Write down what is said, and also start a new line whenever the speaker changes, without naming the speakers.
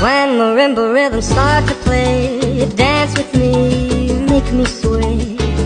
When marimba rhythms start to play Dance with me, make me sway